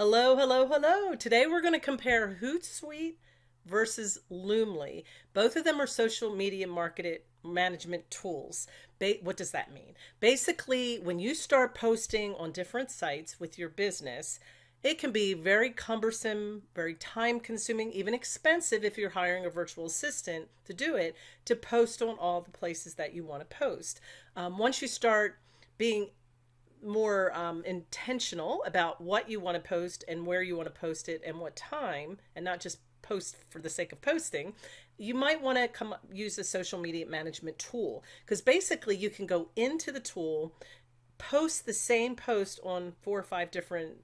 Hello, hello, hello. Today we're going to compare Hootsuite versus Loomly. Both of them are social media market management tools. Ba what does that mean? Basically, when you start posting on different sites with your business, it can be very cumbersome, very time consuming, even expensive if you're hiring a virtual assistant to do it, to post on all the places that you want to post. Um, once you start being more um, intentional about what you want to post and where you want to post it and what time and not just post for the sake of posting you might want to come use a social media management tool. Because basically you can go into the tool post the same post on four or five different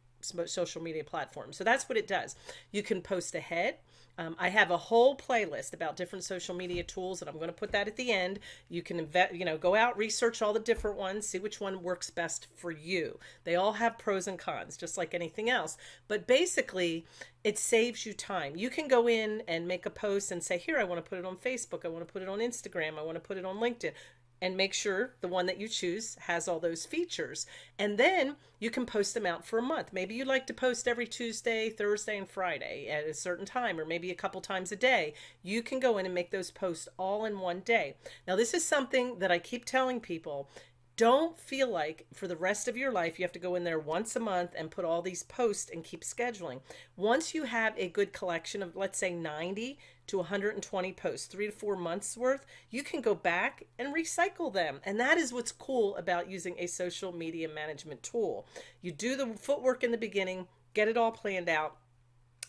social media platforms. So that's what it does. You can post ahead um, I have a whole playlist about different social media tools, and I'm going to put that at the end. You can you know, go out, research all the different ones, see which one works best for you. They all have pros and cons, just like anything else. But basically, it saves you time. You can go in and make a post and say, here, I want to put it on Facebook. I want to put it on Instagram. I want to put it on LinkedIn and make sure the one that you choose has all those features. And then you can post them out for a month. Maybe you like to post every Tuesday, Thursday, and Friday at a certain time, or maybe a couple times a day. You can go in and make those posts all in one day. Now, this is something that I keep telling people don't feel like for the rest of your life you have to go in there once a month and put all these posts and keep scheduling. Once you have a good collection of, let's say, 90 to 120 posts, three to four months worth, you can go back and recycle them. And that is what's cool about using a social media management tool. You do the footwork in the beginning, get it all planned out,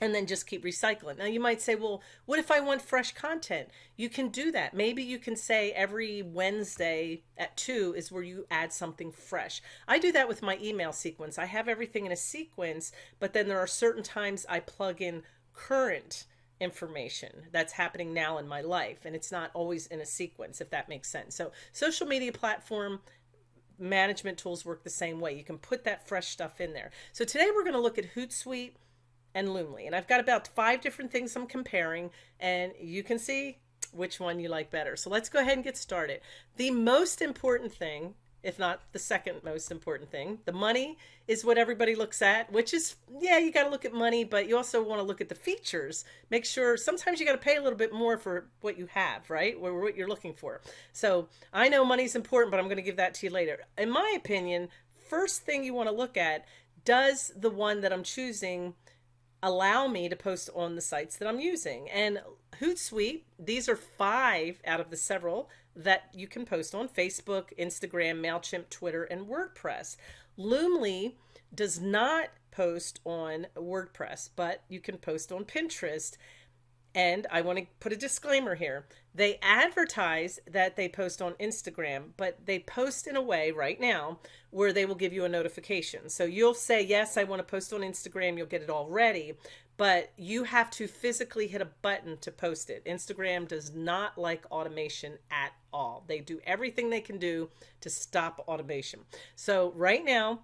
and then just keep recycling. Now you might say, well, what if I want fresh content? You can do that. Maybe you can say every Wednesday at 2 is where you add something fresh. I do that with my email sequence. I have everything in a sequence, but then there are certain times I plug in current information that's happening now in my life and it's not always in a sequence if that makes sense. So social media platform management tools work the same way. You can put that fresh stuff in there. So today we're going to look at Hootsuite and Loomly. And I've got about five different things I'm comparing and you can see which one you like better. So let's go ahead and get started. The most important thing, if not the second most important thing, the money is what everybody looks at, which is, yeah, you got to look at money, but you also want to look at the features. Make sure sometimes you got to pay a little bit more for what you have, right? Or what you're looking for. So I know money's important, but I'm going to give that to you later. In my opinion, first thing you want to look at, does the one that I'm choosing allow me to post on the sites that I'm using. And Hootsuite, these are five out of the several that you can post on Facebook, Instagram, MailChimp, Twitter, and WordPress. Loomly does not post on WordPress, but you can post on Pinterest. And I want to put a disclaimer here. They advertise that they post on Instagram, but they post in a way right now where they will give you a notification. So you'll say, yes, I want to post on Instagram. You'll get it all ready, but you have to physically hit a button to post it. Instagram does not like automation at all. They do everything they can do to stop automation. So right now,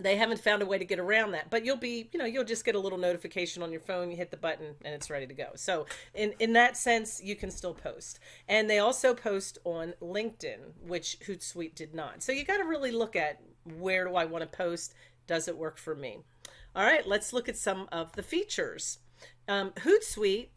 they haven't found a way to get around that. But you'll be you know you'll just get a little notification on your phone you hit the button and it's ready to go. So in in that sense you can still post. And they also post on linkedin which hootsuite did not. So you got to really look at where do i want to post? Does it work for me? All right let's look at some of the features. Um, hootsuite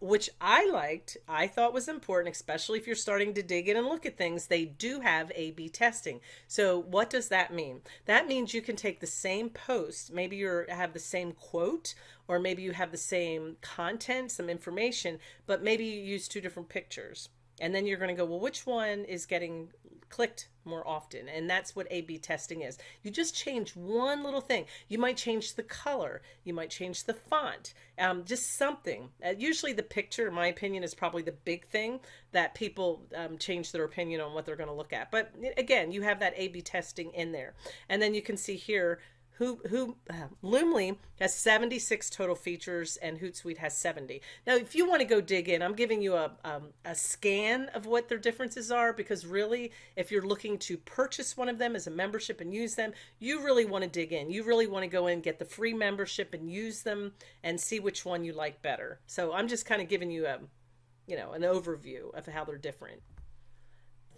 which I liked, I thought was important, especially if you're starting to dig in and look at things, they do have A B testing. So what does that mean? That means you can take the same post, maybe you have the same quote, or maybe you have the same content, some information, but maybe you use two different pictures. And then you're going to go, well, which one is getting clicked more often and that's what A B testing is. You just change one little thing. You might change the color you might change the font um, just something. Uh, usually the picture in my opinion is probably the big thing that people um, change their opinion on what they're going to look at but again you have that A B testing in there. And then you can see here who, who, uh, Loomly has 76 total features and Hootsuite has 70. Now, if you want to go dig in, I'm giving you a, um, a scan of what their differences are because really, if you're looking to purchase one of them as a membership and use them, you really want to dig in. You really want to go in, get the free membership and use them and see which one you like better. So I'm just kind of giving you a, you know, an overview of how they're different.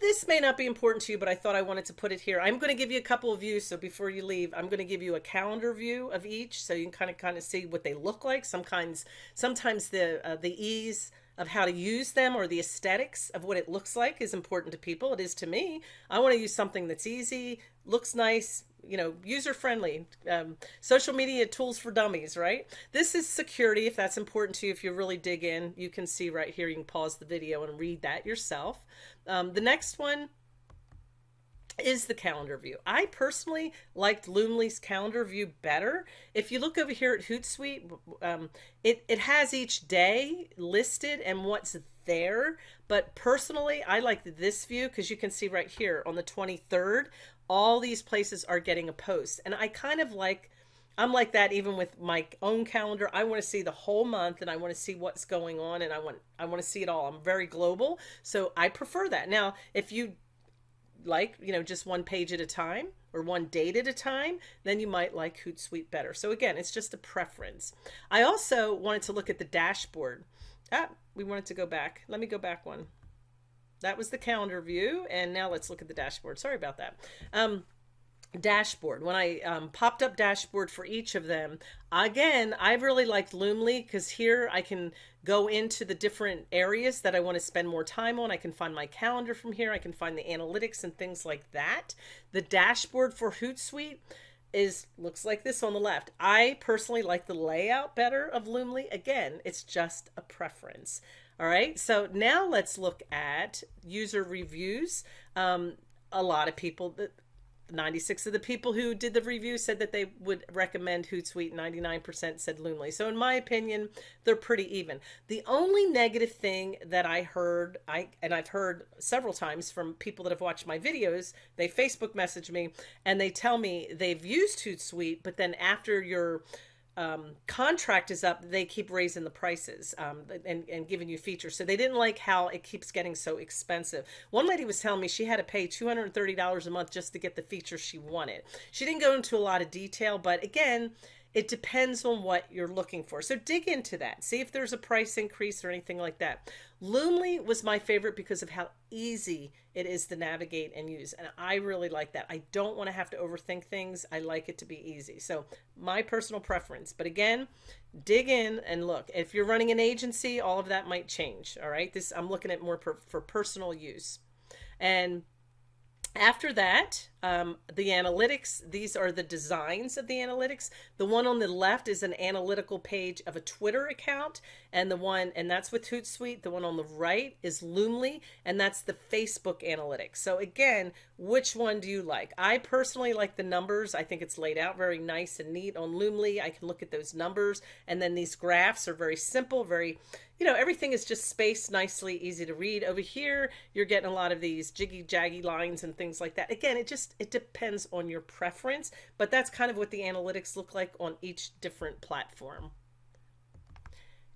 This may not be important to you, but I thought I wanted to put it here. I'm going to give you a couple of views. So before you leave, I'm going to give you a calendar view of each, so you can kind of kind of see what they look like. Sometimes, sometimes the uh, the ease of how to use them or the aesthetics of what it looks like is important to people. It is to me. I want to use something that's easy, looks nice, you know, user friendly, um, social media tools for dummies, right? This is security. If that's important to you, if you really dig in, you can see right here, you can pause the video and read that yourself. Um, the next one is the calendar view. I personally liked Loomly's calendar view better. If you look over here at Hootsuite, um, it, it has each day listed and what's there. But personally, I like this view because you can see right here on the 23rd, all these places are getting a post. And I kind of like, I'm like that even with my own calendar. I want to see the whole month and I want to see what's going on and I want I want to see it all. I'm very global. So I prefer that. Now, if you like, you know, just one page at a time or one date at a time, then you might like Hootsuite better. So again, it's just a preference. I also wanted to look at the dashboard. Ah, we wanted to go back. Let me go back one. That was the calendar view. And now let's look at the dashboard. Sorry about that. Um, dashboard. When I um, popped up dashboard for each of them again I really liked Loomly because here I can go into the different areas that I want to spend more time on. I can find my calendar from here. I can find the analytics and things like that. The dashboard for Hootsuite is looks like this on the left. I personally like the layout better of Loomly. Again it's just a preference. All right so now let's look at user reviews. Um, a lot of people that 96 of the people who did the review said that they would recommend Hootsuite. 99% said Loomly. So in my opinion, they're pretty even. The only negative thing that I heard, I and I've heard several times from people that have watched my videos, they Facebook message me and they tell me they've used Hootsuite, but then after your um, contract is up, they keep raising the prices um, and, and giving you features. So they didn't like how it keeps getting so expensive. One lady was telling me she had to pay $230 a month just to get the features she wanted. She didn't go into a lot of detail, but again, it depends on what you're looking for. So dig into that. See if there's a price increase or anything like that. Loomly was my favorite because of how easy it is to navigate and use. And I really like that. I don't want to have to overthink things. I like it to be easy. So my personal preference. But again, dig in and look. If you're running an agency, all of that might change. All right. This I'm looking at more per, for personal use. And after that, um, the analytics, these are the designs of the analytics. The one on the left is an analytical page of a Twitter account, and the one, and that's with Hootsuite. The one on the right is Loomly, and that's the Facebook analytics. So again, which one do you like? I personally like the numbers. I think it's laid out very nice and neat on Loomly. I can look at those numbers, and then these graphs are very simple, very you know, everything is just spaced nicely, easy to read. Over here, you're getting a lot of these jiggy jaggy lines and things like that. Again, it just, it depends on your preference, but that's kind of what the analytics look like on each different platform.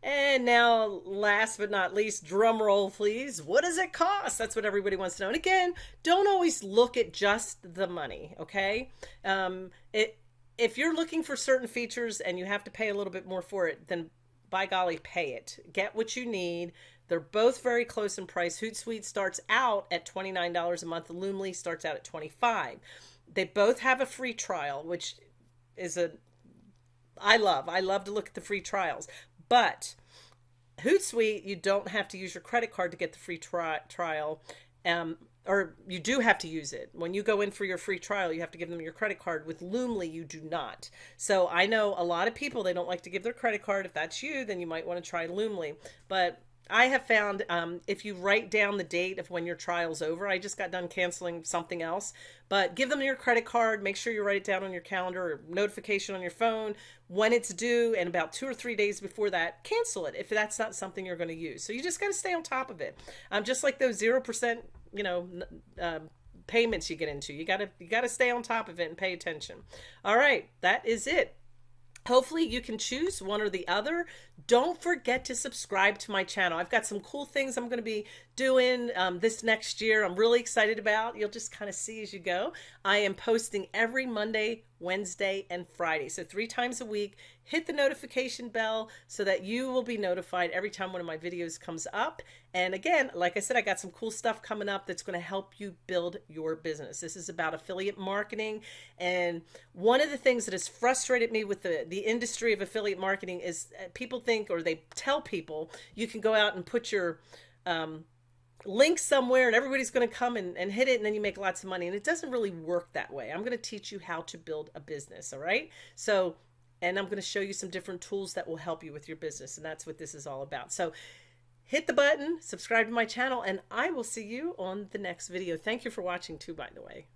And now, last but not least, drum roll, please. What does it cost? That's what everybody wants to know. And again, don't always look at just the money, okay? Um, it, if you're looking for certain features and you have to pay a little bit more for it, then by golly, pay it. Get what you need. They're both very close in price. Hootsuite starts out at $29 a month. Loomly starts out at 25. They both have a free trial, which is a I love. I love to look at the free trials. But Hootsuite, you don't have to use your credit card to get the free tri trial. Um, or you do have to use it. When you go in for your free trial, you have to give them your credit card. With Loomly, you do not. So I know a lot of people, they don't like to give their credit card. If that's you, then you might want to try Loomly. But I have found um, if you write down the date of when your trial's over, I just got done canceling something else, but give them your credit card. Make sure you write it down on your calendar or notification on your phone when it's due, and about two or three days before that, cancel it if that's not something you're going to use. So you just got to stay on top of it. Um, just like those zero percent you know uh, payments you get into. You gotta you gotta stay on top of it and pay attention. All right, that is it. Hopefully you can choose one or the other. Don't forget to subscribe to my channel. I've got some cool things I'm going to be doing um, this next year. I'm really excited about. You'll just kind of see as you go. I am posting every Monday, Wednesday, and Friday. So three times a week. Hit the notification bell so that you will be notified every time one of my videos comes up. And again, like I said, I got some cool stuff coming up that's going to help you build your business. This is about affiliate marketing. And one of the things that has frustrated me with the, the industry of affiliate marketing is uh, people think or they tell people you can go out and put your um, link somewhere and everybody's going to come and, and hit it and then you make lots of money. And it doesn't really work that way. I'm going to teach you how to build a business. All right. So, and I'm going to show you some different tools that will help you with your business. And that's what this is all about. So hit the button, subscribe to my channel, and I will see you on the next video. Thank you for watching too, by the way.